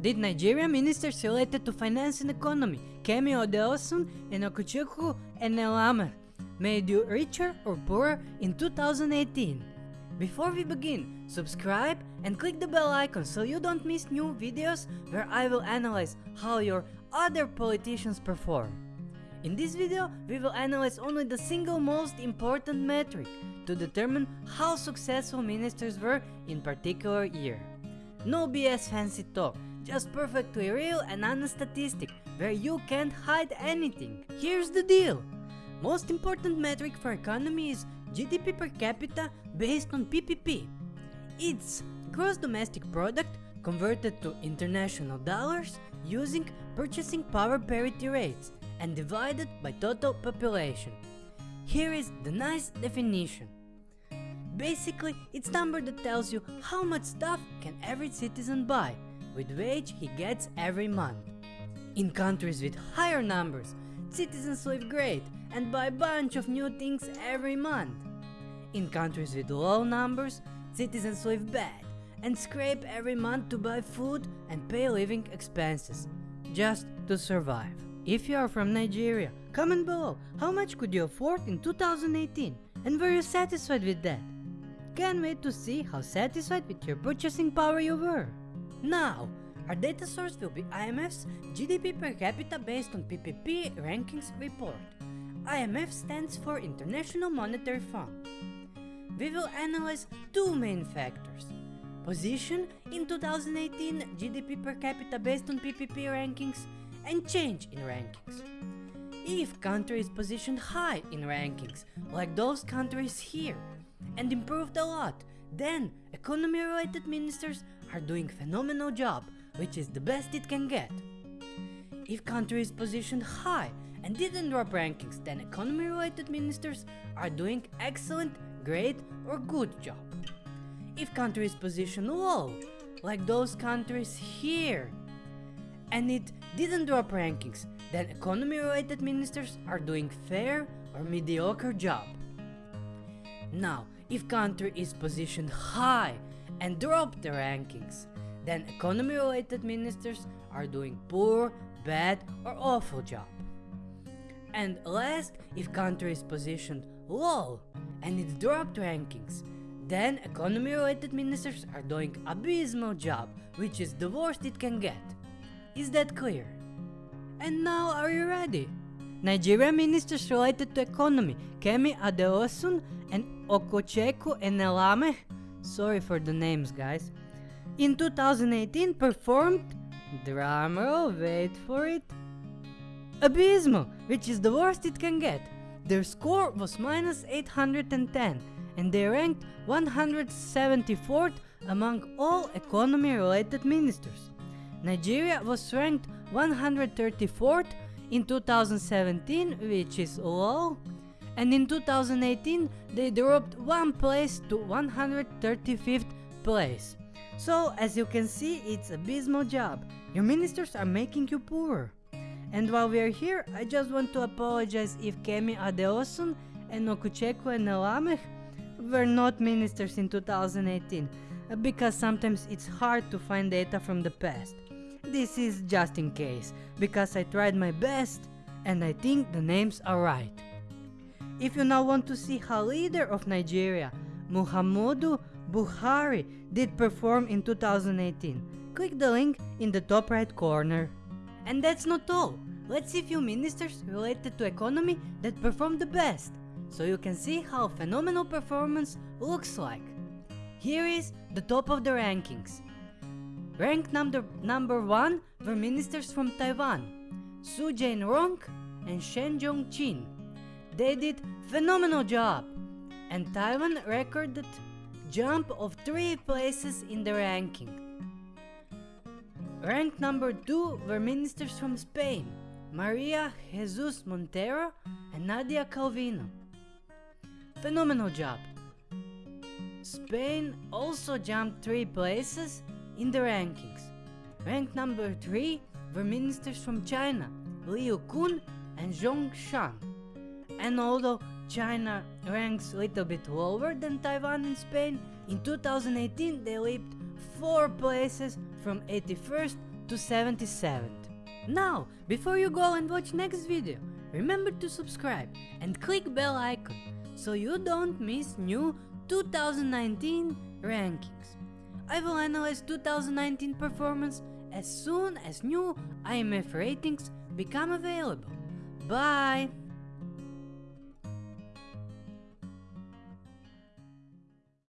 did Nigeria ministers related to finance and economy, Kemi Adeosun and Okechukwu Enelamah, made you richer or poorer in 2018? Before we begin, subscribe and click the bell icon so you don't miss new videos where I will analyze how your other politicians perform. In this video, we will analyze only the single most important metric to determine how successful ministers were in particular year. No BS fancy talk, just perfectly real and honest statistic where you can't hide anything. Here's the deal. Most important metric for economy is GDP per capita based on PPP. It's gross domestic product converted to international dollars using purchasing power parity rates and divided by total population. Here is the nice definition. Basically, it's number that tells you how much stuff can every citizen buy with wage he gets every month. In countries with higher numbers, citizens live great and buy a bunch of new things every month. In countries with low numbers, citizens live bad and scrape every month to buy food and pay living expenses, just to survive. If you are from Nigeria, comment below how much could you afford in 2018 and were you satisfied with that? Can't wait to see how satisfied with your purchasing power you were. Now, our data source will be IMF's GDP per capita based on PPP rankings report. IMF stands for International Monetary Fund. We will analyze two main factors. Position in 2018 GDP per capita based on PPP rankings and change in rankings. If country is positioned high in rankings, like those countries here, and improved a lot, then economy related ministers are doing phenomenal job, which is the best it can get. If country is positioned high and didn't drop rankings, then economy related ministers are doing excellent, great or good job. If country is positioned low, like those countries here, and it didn't drop rankings, then economy related ministers are doing fair or mediocre job. Now, if country is positioned high and drop the rankings, then economy related ministers are doing poor, bad or awful job. And last, if country is positioned low and it dropped rankings, then economy related ministers are doing abysmal job, which is the worst it can get. Is that clear? And now are you ready? Nigeria ministers related to economy, Kemi Adeosun and Okechukwu Enelamah, sorry for the names guys, in 2018 performed, drumroll, wait for it, abysmal, which is the worst it can get. Their score was minus 810 and they ranked 174th among all economy related ministers. Nigeria was ranked 134th in 2017, which is low, and in 2018 they dropped one place to 135th place. So as you can see, it's abysmal job. Your ministers are making you poorer. And while we are here, I just want to apologize if Kemi Adeosun and Okechukwu Enelamah were not ministers in 2018, uh, because sometimes it's hard to find data from the past. This is just in case, because I tried my best and I think the names are right. If you now want to see how leader of Nigeria, Muhammadu Buhari, did perform in 2018, click the link in the top right corner. And that's not all. Let's see few ministers related to economy that performed the best, so you can see how phenomenal performance looks like. Here is the top of the rankings. Ranked number, number 1 were ministers from Taiwan, Su Jain-rong and Shen Jong-chin. They did phenomenal job, and Taiwan recorded jump of 3 places in the ranking. Ranked number 2 were ministers from Spain, Maria Jesus Montero and Nadia Calvino. Phenomenal job. Spain also jumped 3 places in the rankings. Ranked number 3 were ministers from China, Liu Kun and Zhong Shan. And although China ranks a little bit lower than Taiwan and Spain, in 2018 they leaped 4 places from 81st to 77th. Now, before you go and watch next video, remember to subscribe and click bell icon so you don't miss new 2019 rankings. I will analyze 2019 performance as soon as new IMF ratings become available. Bye!